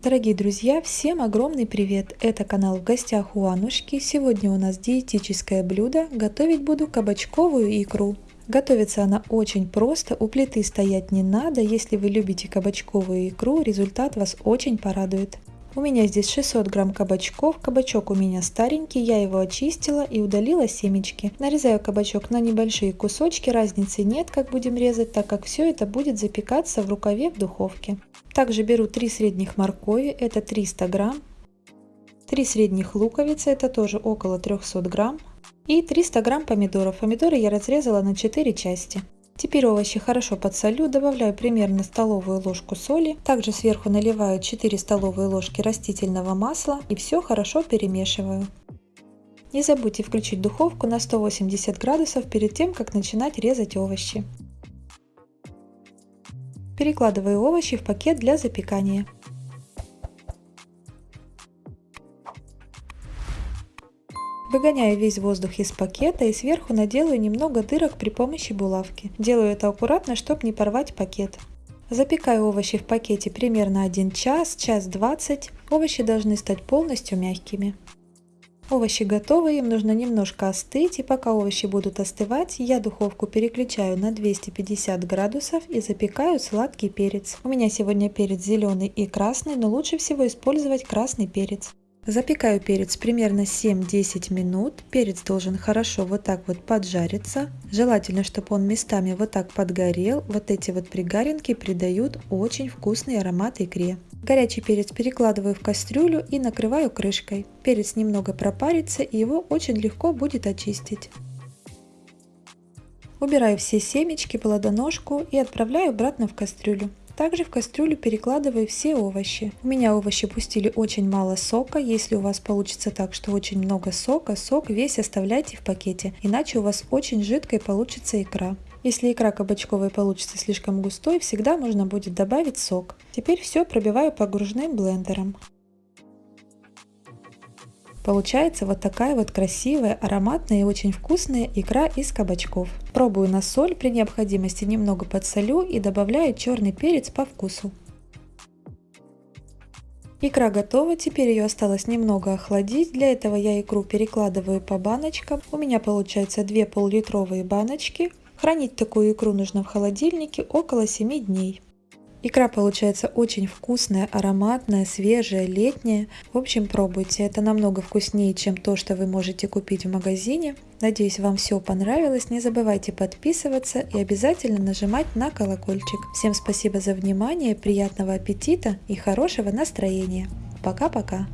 Дорогие друзья, всем огромный привет! Это канал в гостях у Анушки. Сегодня у нас диетическое блюдо. Готовить буду кабачковую икру. Готовится она очень просто, у плиты стоять не надо. Если вы любите кабачковую икру, результат вас очень порадует. У меня здесь 600 грамм кабачков. Кабачок у меня старенький, я его очистила и удалила семечки. Нарезаю кабачок на небольшие кусочки, разницы нет, как будем резать, так как все это будет запекаться в рукаве в духовке. Также беру 3 средних моркови, это 300 грамм. 3 средних луковицы, это тоже около 300 грамм. И 300 грамм помидоров. Помидоры я разрезала на 4 части. Теперь овощи хорошо подсолю, добавляю примерно столовую ложку соли. Также сверху наливаю 4 столовые ложки растительного масла и все хорошо перемешиваю. Не забудьте включить духовку на 180 градусов перед тем, как начинать резать овощи. Перекладываю овощи в пакет для запекания. Выгоняю весь воздух из пакета и сверху наделаю немного дырок при помощи булавки. Делаю это аккуратно, чтобы не порвать пакет. Запекаю овощи в пакете примерно 1 час, час 20. Овощи должны стать полностью мягкими. Овощи готовы, им нужно немножко остыть, и пока овощи будут остывать, я духовку переключаю на 250 градусов и запекаю сладкий перец. У меня сегодня перец зеленый и красный, но лучше всего использовать красный перец. Запекаю перец примерно 7-10 минут. Перец должен хорошо вот так вот поджариться. Желательно, чтобы он местами вот так подгорел. Вот эти вот пригаринки придают очень вкусный аромат икре. Горячий перец перекладываю в кастрюлю и накрываю крышкой. Перец немного пропарится и его очень легко будет очистить. Убираю все семечки, плодоножку и отправляю обратно в кастрюлю. Также в кастрюлю перекладываю все овощи. У меня овощи пустили очень мало сока. Если у вас получится так, что очень много сока, сок весь оставляйте в пакете, иначе у вас очень жидкой получится икра. Если икра кабачковая получится слишком густой, всегда можно будет добавить сок. Теперь все пробиваю погружным блендером. Получается вот такая вот красивая, ароматная и очень вкусная икра из кабачков. Пробую на соль, при необходимости немного подсолю и добавляю черный перец по вкусу. Икра готова, теперь ее осталось немного охладить. Для этого я икру перекладываю по баночкам. У меня получается 2 пол-литровые баночки. Хранить такую икру нужно в холодильнике около 7 дней. Икра получается очень вкусная, ароматная, свежая, летняя. В общем, пробуйте. Это намного вкуснее, чем то, что вы можете купить в магазине. Надеюсь, вам все понравилось. Не забывайте подписываться и обязательно нажимать на колокольчик. Всем спасибо за внимание, приятного аппетита и хорошего настроения. Пока-пока.